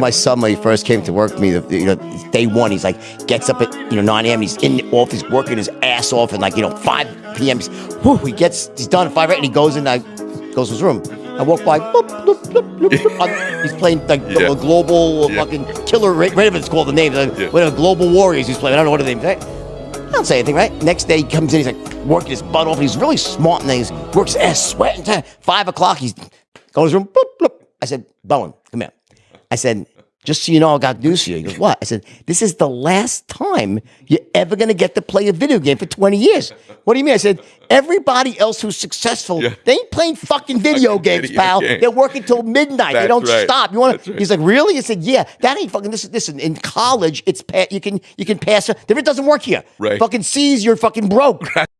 My son, when he first came to work for me, you know, day one, he's like, gets up at you know 9 a.m. He's in the office working his ass off, and like you know 5 p.m. He's, whew, he gets he's done at 5 right, and he goes in, I goes to his room. I walk by, bloop, bloop, bloop, bloop. He's playing like Yeah. a global uh, Yeah. fucking killer. Ra- Raven's called the name. Like, Yeah. Whatever, global warriors. He's playing. I don't know what the name. Right? I don't say anything, right? Next day he comes in, he's like working his butt off. He's really smart and he's works his ass sweating. Five o'clock, he's goes to his room. Boop, bloop. I said, Bowen, come here. I said, just so you know, I got news for you. He goes, what? I said, this is the last time you're ever going to get to play a video game for 20 years. What do you mean? I said, everybody else who's successful, Yeah. they ain't playing fucking video Fucking games, video pal. games. They're working till midnight. they don't right. stop. You want to? right. He's like, really? I said, yeah. That ain't fucking. This is this. In college, it's pa- you can you can pass. it. If it doesn't work here, Right. fucking C's, you're fucking broke.